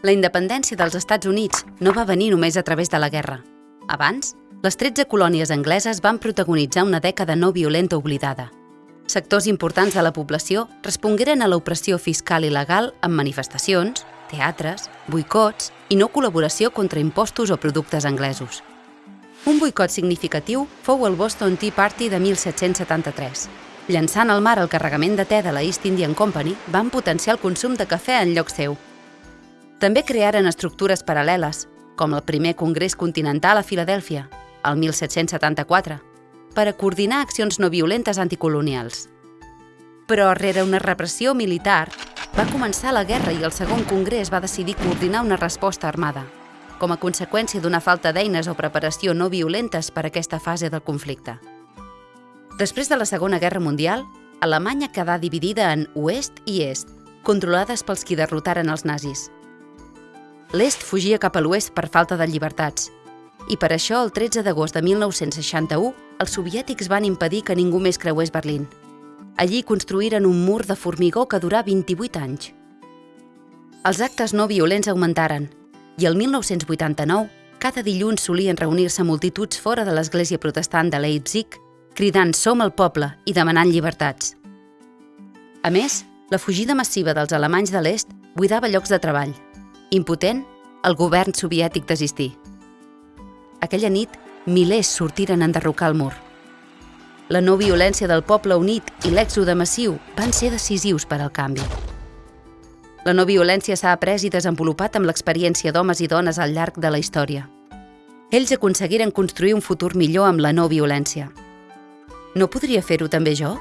La independència dels Estats Units no va venir només a través de la guerra. Abans, les 13 colònies angleses van protagonitzar una dècada no violenta oblidada. Sectors importants de la població respongueren a l'opressió fiscal i legal amb manifestacions, teatres, boicots i no col·laboració contra impostos o productes anglesos. Un boicot significatiu fou el Boston Tea Party de 1773. Llançant al mar el carregament de te de la East Indian Company, van potenciar el consum de cafè en lloc seu. També crearen estructures paral·leles, com el primer Congrés Continental a Filadèlfia, el 1774, per a coordinar accions no violentes anticolonials. Però, rere una repressió militar, va començar la guerra i el segon congrés va decidir coordinar una resposta armada, com a conseqüència d'una falta d'eines o preparació no violentes per a aquesta fase del conflicte. Després de la Segona Guerra Mundial, Alemanya quedà dividida en oest i est, controlades pels qui derrotaren els nazis. L'est fugia cap a l'oest per falta de llibertats, i per això el 13 d'agost de 1961 els soviètics van impedir que ningú més creués Berlín. Allí construïren un mur de formigó que durà 28 anys. Els actes no violents augmentaren i el 1989 cada dilluns solien reunir-se multituds fora de l'església protestant de Leipzig cridant «Som el poble» i demanant llibertats. A més, la fugida massiva dels alemanys de l'est buidava llocs de treball. Impotent, el govern soviètic desistí. Aquella nit, milers sortiren a enderrocar el mur. La no violència del poble unit i l'èxode massiu van ser decisius per al canvi. La no violència s'ha après i desenvolupat amb l'experiència d'homes i dones al llarg de la història. Ells aconseguiren construir un futur millor amb la no violència. No podria fer-ho també jo?